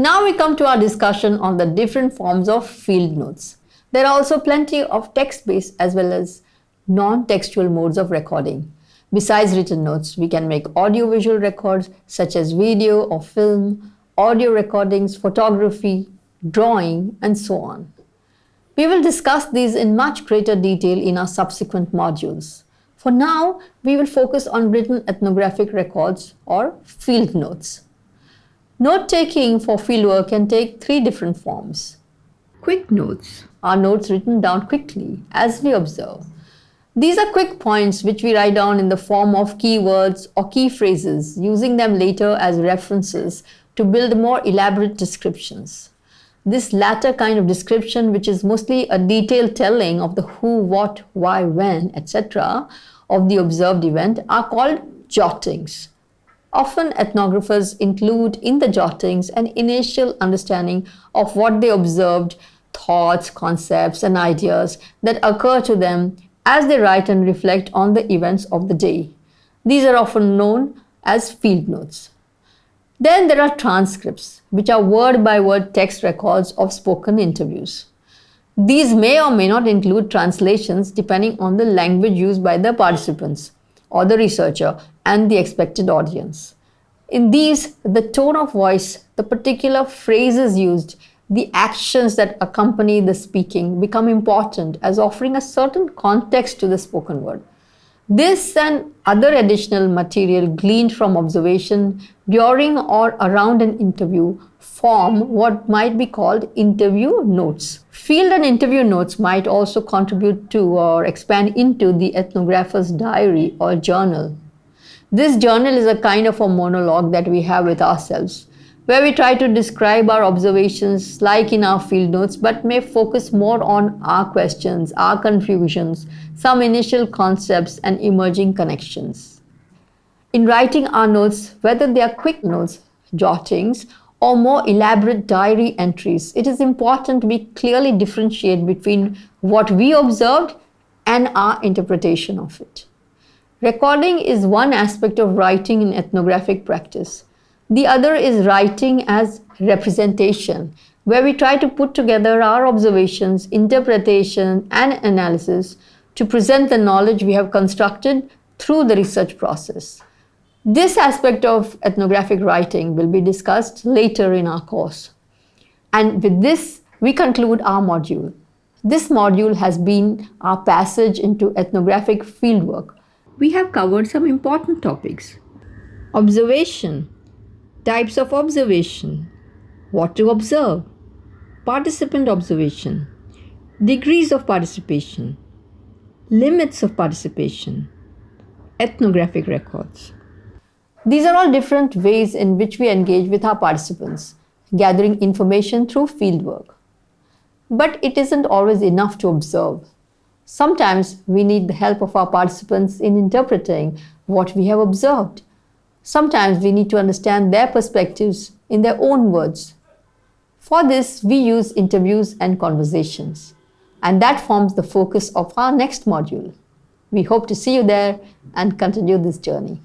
Now we come to our discussion on the different forms of field notes. There are also plenty of text-based as well as non-textual modes of recording. Besides written notes, we can make audio-visual records such as video or film, audio recordings, photography, drawing, and so on. We will discuss these in much greater detail in our subsequent modules. For now, we will focus on written ethnographic records or field notes. Note-taking for fieldwork can take three different forms. Quick notes are notes written down quickly as we observe. These are quick points which we write down in the form of keywords or key phrases, using them later as references to build more elaborate descriptions. This latter kind of description, which is mostly a detailed telling of the who, what, why, when, etc. of the observed event, are called jottings. Often ethnographers include in the jottings an initial understanding of what they observed, thoughts, concepts, and ideas that occur to them as they write and reflect on the events of the day. These are often known as field notes. Then there are transcripts, which are word by word text records of spoken interviews. These may or may not include translations depending on the language used by the participants or the researcher and the expected audience. In these, the tone of voice, the particular phrases used, the actions that accompany the speaking become important as offering a certain context to the spoken word. This and other additional material gleaned from observation during or around an interview form what might be called interview notes. Field and interview notes might also contribute to or expand into the ethnographer's diary or journal. This journal is a kind of a monologue that we have with ourselves, where we try to describe our observations like in our field notes, but may focus more on our questions, our confusions, some initial concepts and emerging connections. In writing our notes, whether they are quick notes, jottings, or more elaborate diary entries, it is important we clearly differentiate between what we observed and our interpretation of it. Recording is one aspect of writing in ethnographic practice. The other is writing as representation, where we try to put together our observations, interpretation, and analysis to present the knowledge we have constructed through the research process. This aspect of ethnographic writing will be discussed later in our course. And with this, we conclude our module. This module has been our passage into ethnographic fieldwork. We have covered some important topics. Observation, types of observation, what to observe, participant observation, degrees of participation, limits of participation, ethnographic records. These are all different ways in which we engage with our participants, gathering information through fieldwork. But it isn't always enough to observe. Sometimes we need the help of our participants in interpreting what we have observed. Sometimes we need to understand their perspectives in their own words. For this, we use interviews and conversations. And that forms the focus of our next module. We hope to see you there and continue this journey.